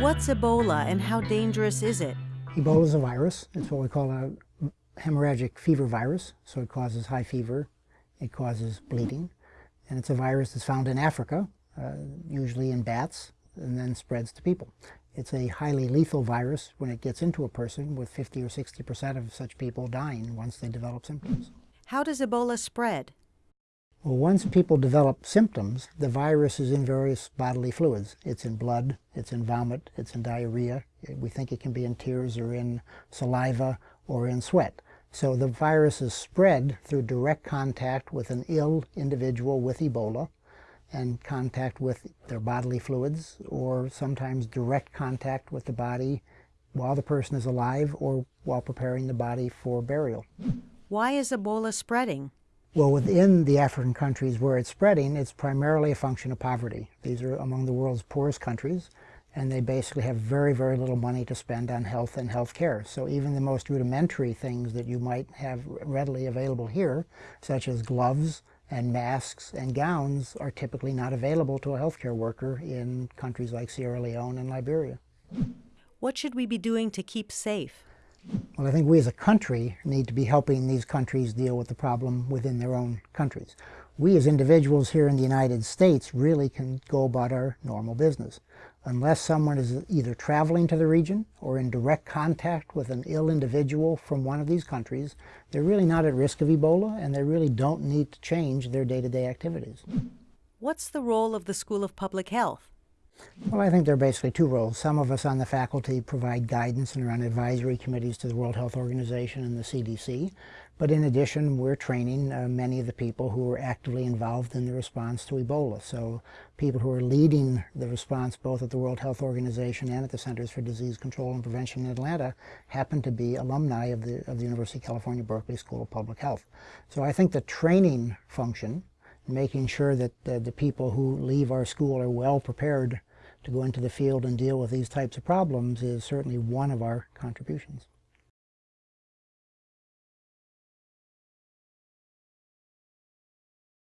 What's Ebola and how dangerous is it? Ebola is a virus. It's what we call a hemorrhagic fever virus. So it causes high fever, it causes bleeding, and it's a virus that's found in Africa, uh, usually in bats, and then spreads to people. It's a highly lethal virus when it gets into a person, with 50 or 60 percent of such people dying once they develop symptoms. How does Ebola spread? Well, once people develop symptoms, the virus is in various bodily fluids. It's in blood, it's in vomit, it's in diarrhea. We think it can be in tears or in saliva or in sweat. So the virus is spread through direct contact with an ill individual with Ebola and contact with their bodily fluids or sometimes direct contact with the body while the person is alive or while preparing the body for burial. Why is Ebola spreading? Well, within the African countries where it's spreading, it's primarily a function of poverty. These are among the world's poorest countries, and they basically have very, very little money to spend on health and health care. So even the most rudimentary things that you might have readily available here, such as gloves and masks and gowns, are typically not available to a healthcare worker in countries like Sierra Leone and Liberia. What should we be doing to keep safe? Well, I think we as a country need to be helping these countries deal with the problem within their own countries. We as individuals here in the United States really can go about our normal business. Unless someone is either traveling to the region or in direct contact with an ill individual from one of these countries, they're really not at risk of Ebola and they really don't need to change their day-to-day -day activities. What's the role of the School of Public Health? Well, I think there are basically two roles. Some of us on the faculty provide guidance and run advisory committees to the World Health Organization and the CDC. But in addition, we're training uh, many of the people who are actively involved in the response to Ebola. So people who are leading the response both at the World Health Organization and at the Centers for Disease Control and Prevention in Atlanta happen to be alumni of the, of the University of California, Berkeley School of Public Health. So I think the training function, making sure that the, the people who leave our school are well prepared to go into the field and deal with these types of problems is certainly one of our contributions.